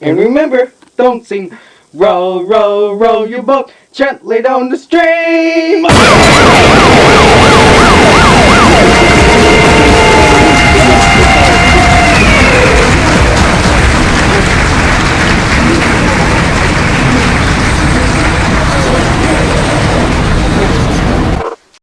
And remember, don't sing row, row, row your boat gently down the stream.